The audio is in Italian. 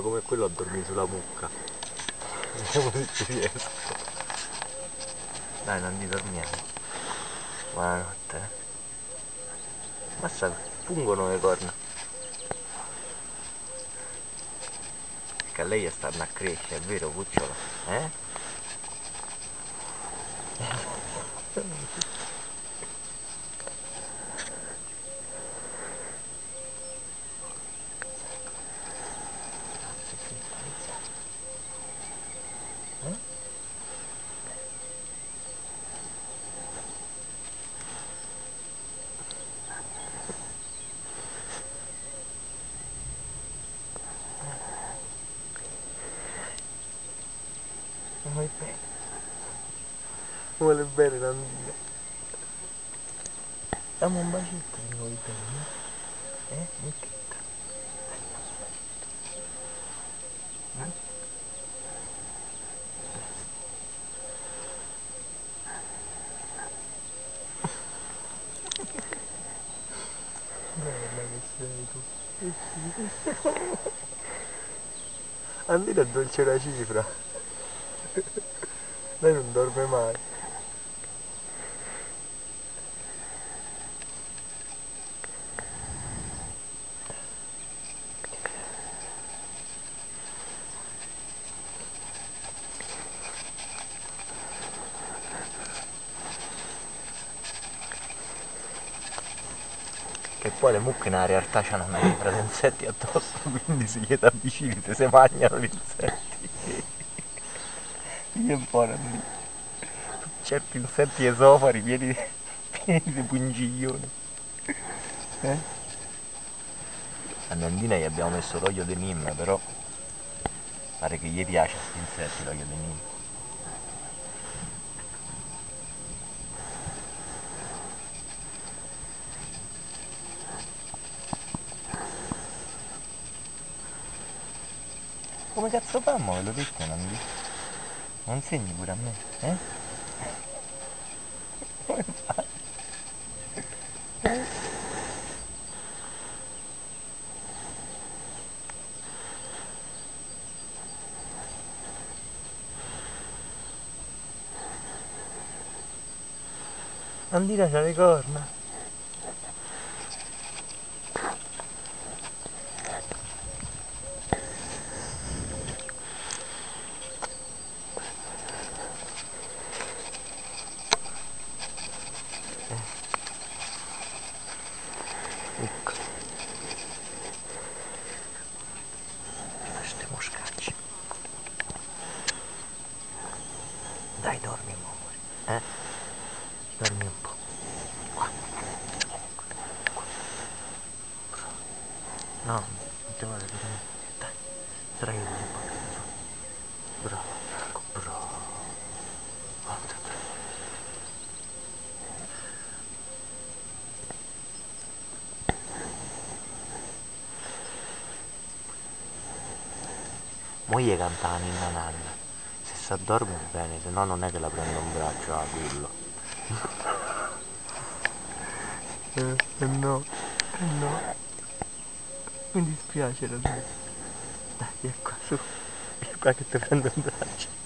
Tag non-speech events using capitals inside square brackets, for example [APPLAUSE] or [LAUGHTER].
fa come quello a dormire sulla mucca. Vediamo se ci riesco. Dai, non ti dormiamo. Buonanotte. Eh. Massa, pungono le corna. Che a lei stanno a crescere, è vero, cucciolo? Eh? Vuoi bene. Vuole bene Nandina. Dammi un bacetto vuoi bene. Eh? Mucchetta. Eh? Bella che sei tu. Andina dolce una cifra. [LAUGHS] Lei non dorme mai. Che poi le mucche nella realtà hanno una cifra di insetti addosso, [LAUGHS] quindi se gli avvicini se si mangiano gli insetti. Io buono lì. Certi insetti esofari pieni, [LAUGHS] pieni di pungiglioni. Eh? A Nandina gli abbiamo messo l'olio di Nim, però pare che gli piace questi insetti l'olio di Nim. Come cazzo fammo? Ve lo detto Nandina? Non segni pure a me, eh? Come fai? Andina c'ha le corna. Dormi un po'. Qua. No, non ti vuole dormire. Dai, sarai un po'. Bravo. Moglie canta la ninna. Se si addorme bene, se no non è che la prendo in braccio a quello. Eh, eh no, eh no. Mi dispiace la Dai, vieni qua su. Vieni qua che ti prendo in braccio.